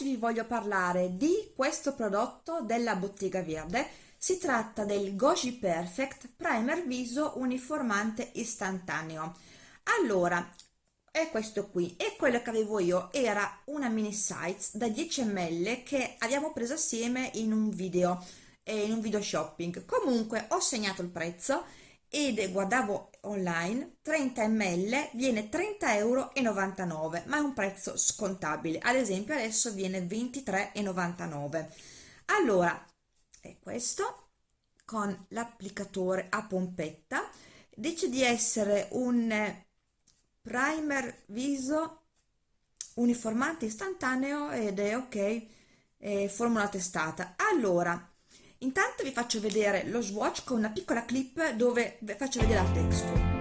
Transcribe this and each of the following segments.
Oggi vi voglio parlare di questo prodotto della Bottega Verde. Si tratta del Goji Perfect Primer Viso Uniformante Istantaneo. Allora, è questo qui e quello che avevo io era una mini size da 10 ml che abbiamo preso assieme in un video, eh, in un video shopping. Comunque ho segnato il prezzo ed guardavo online 30 ml viene 30 euro 99 ma è un prezzo scontabile. Ad esempio adesso viene 23,99 allora è questo con l'applicatore a pompetta. Dice di essere un primer viso uniformante istantaneo ed è ok eh, formula testata. Allora Intanto vi faccio vedere lo swatch con una piccola clip dove faccio vedere la texture.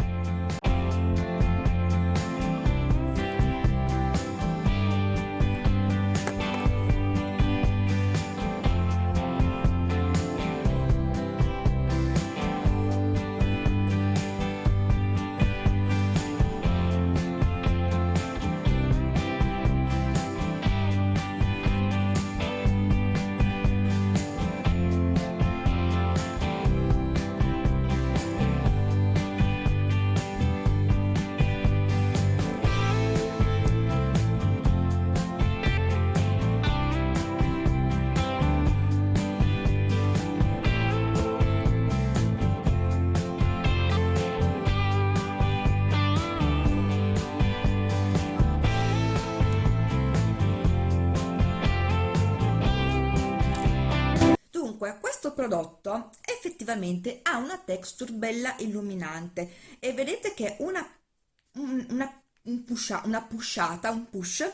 Prodotto effettivamente ha una texture bella illuminante e vedete che una, una, un pusha, una pushata, un push,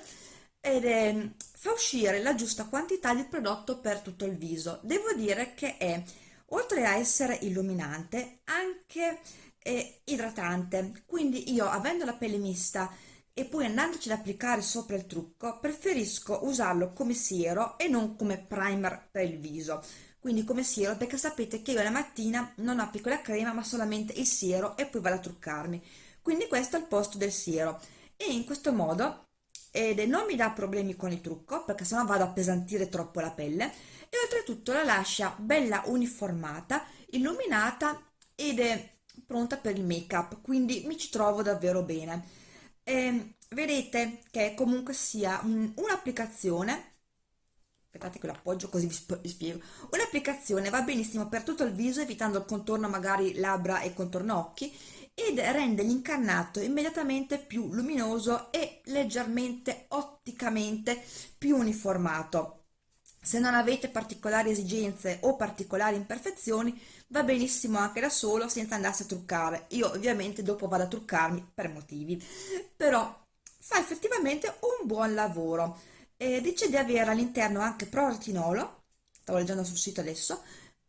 ed è, fa uscire la giusta quantità di prodotto per tutto il viso. Devo dire che è, oltre a essere illuminante, anche eh, idratante. Quindi io, avendo la pelle mista e poi andandoci ad applicare sopra il trucco, preferisco usarlo come siero e non come primer per il viso quindi come siero? Perché sapete che io la mattina non applico la crema ma solamente il siero e poi vado a truccarmi. Quindi questo è il posto del siero. E in questo modo ed non mi dà problemi con il trucco perché sennò vado a appesantire troppo la pelle e oltretutto la lascia bella uniformata illuminata ed è pronta per il make up quindi mi ci trovo davvero bene. E vedete che comunque sia un'applicazione aspettate che lo appoggio così vi, spiego. Un'applicazione va benissimo per tutto il viso evitando il contorno magari labbra e contorno occhi ed rende l'incarnato immediatamente più luminoso e leggermente otticamente più uniformato. Se non avete particolari esigenze o particolari imperfezioni va benissimo anche da solo senza andarsi a truccare. Io ovviamente dopo vado a truccarmi per motivi. Però fa effettivamente un buon lavoro e dice di avere all'interno anche proretinolo, stavo leggendo sul sito adesso,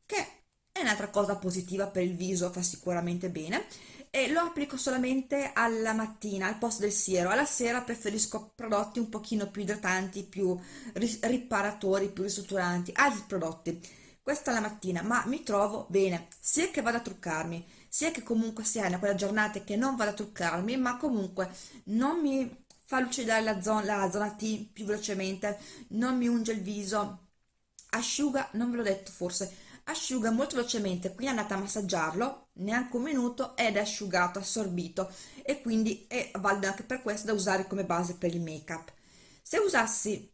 che è un'altra cosa positiva per il viso, fa sicuramente bene, e lo applico solamente alla mattina al posto del siero, alla sera preferisco prodotti un pochino più idratanti, più riparatori, più ristrutturanti, altri prodotti. Questa la mattina, ma mi trovo bene, sia che vado a truccarmi, sia che comunque sia in quella giornata che non vado a truccarmi, ma comunque non mi fa lucidare la zona, la zona T più velocemente, non mi unge il viso, asciuga, non ve l'ho detto forse, asciuga molto velocemente, quindi andate a massaggiarlo, neanche un minuto ed è asciugato, assorbito. E quindi è valido anche per questo da usare come base per il make up. Se usassi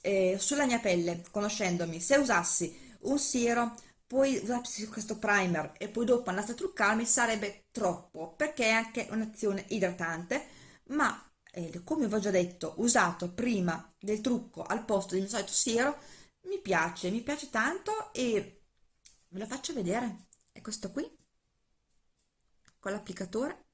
eh, sulla mia pelle, conoscendomi, se usassi un siero, poi usassi questo primer e poi dopo andassi a truccarmi sarebbe troppo perché è anche un'azione idratante ma eh, come vi ho già detto, usato prima del trucco al posto del mio solito siero, mi piace, mi piace tanto e ve lo faccio vedere. È questo qui, con l'applicatore.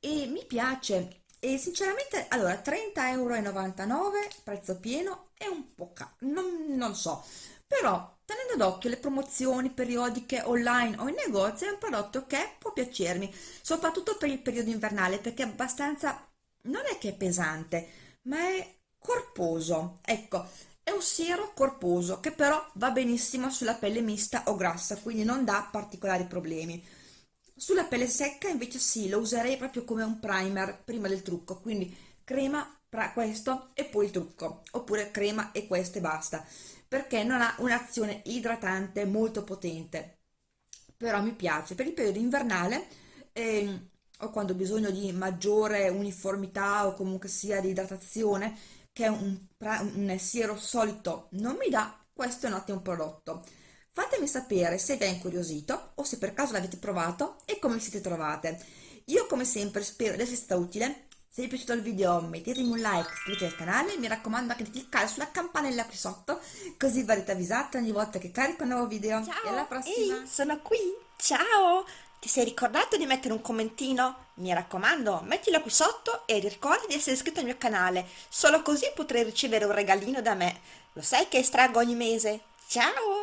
E mi piace, e sinceramente, allora, 30,99 euro, prezzo pieno, è un po' caro, non, non so, però tenendo d'occhio le promozioni periodiche online o in negozio è un prodotto che può piacermi, soprattutto per il periodo invernale perché è abbastanza, non è che è pesante, ma è corposo, ecco, è un siero corposo che però va benissimo sulla pelle mista o grassa, quindi non dà particolari problemi. Sulla pelle secca invece sì, lo userei proprio come un primer prima del trucco, quindi crema, questo e poi il trucco, oppure crema e questo e basta, perché non ha un'azione idratante molto potente. Però mi piace, per il periodo invernale eh, o quando ho bisogno di maggiore uniformità o comunque sia di idratazione, che un, un siero solito non mi dà, questo è un ottimo prodotto. Fatemi sapere se vi è incuriosito o se per caso l'avete provato e come siete trovate. Io come sempre spero di essere stata utile. Se vi è piaciuto il video mettetemi un like, iscrivetevi al canale, mi raccomando anche di cliccare sulla campanella qui sotto, così verrete avvisate ogni volta che carico un nuovo video. Ciao, e alla prossima! Ehi, sono qui! Ciao! Ti sei ricordato di mettere un commentino? Mi raccomando, mettilo qui sotto e ricorda di essere iscritto al mio canale, solo così potrai ricevere un regalino da me. Lo sai che estraggo ogni mese? Ciao!